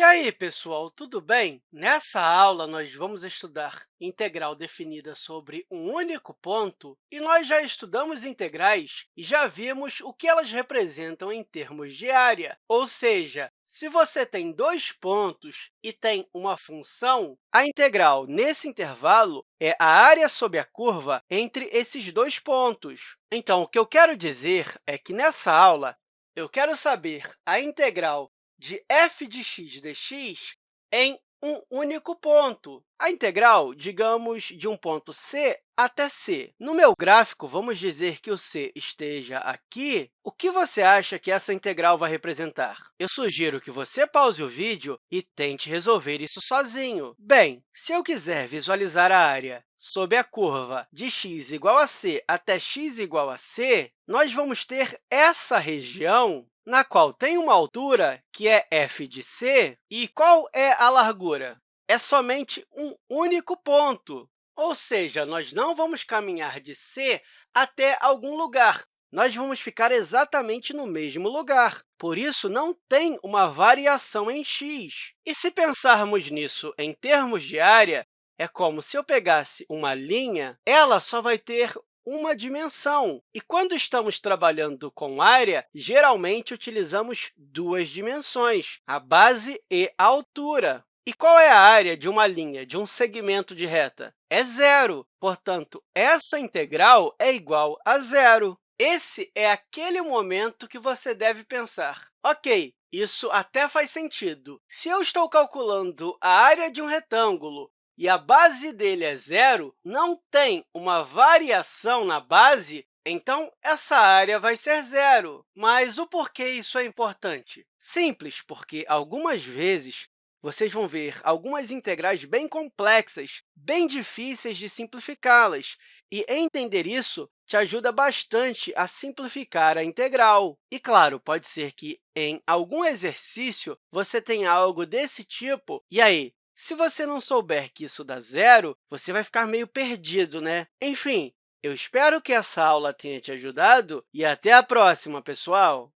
E aí, pessoal, tudo bem? Nessa aula, nós vamos estudar integral definida sobre um único ponto, e nós já estudamos integrais e já vimos o que elas representam em termos de área. Ou seja, se você tem dois pontos e tem uma função, a integral nesse intervalo é a área sob a curva entre esses dois pontos. Então, o que eu quero dizer é que, nessa aula, eu quero saber a integral de f de x dx em um único ponto. A integral, digamos, de um ponto C até C. No meu gráfico, vamos dizer que o C esteja aqui. O que você acha que essa integral vai representar? Eu sugiro que você pause o vídeo e tente resolver isso sozinho. Bem, se eu quiser visualizar a área sob a curva de x igual a c até x igual a c, nós vamos ter essa região na qual tem uma altura, que é f de c, e qual é a largura? É somente um único ponto, ou seja, nós não vamos caminhar de C até algum lugar, nós vamos ficar exatamente no mesmo lugar. Por isso, não tem uma variação em x. E se pensarmos nisso em termos de área, é como se eu pegasse uma linha, ela só vai ter uma dimensão. E quando estamos trabalhando com área, geralmente utilizamos duas dimensões, a base e a altura. E qual é a área de uma linha, de um segmento de reta? É zero. Portanto, essa integral é igual a zero. Esse é aquele momento que você deve pensar. Ok, isso até faz sentido. Se eu estou calculando a área de um retângulo e a base dele é zero, não tem uma variação na base, então essa área vai ser zero. Mas o porquê isso é importante? Simples, porque algumas vezes vocês vão ver algumas integrais bem complexas, bem difíceis de simplificá-las, e entender isso te ajuda bastante a simplificar a integral. E, claro, pode ser que em algum exercício você tenha algo desse tipo, e aí, se você não souber que isso dá zero, você vai ficar meio perdido, né? Enfim, eu espero que essa aula tenha te ajudado e até a próxima, pessoal!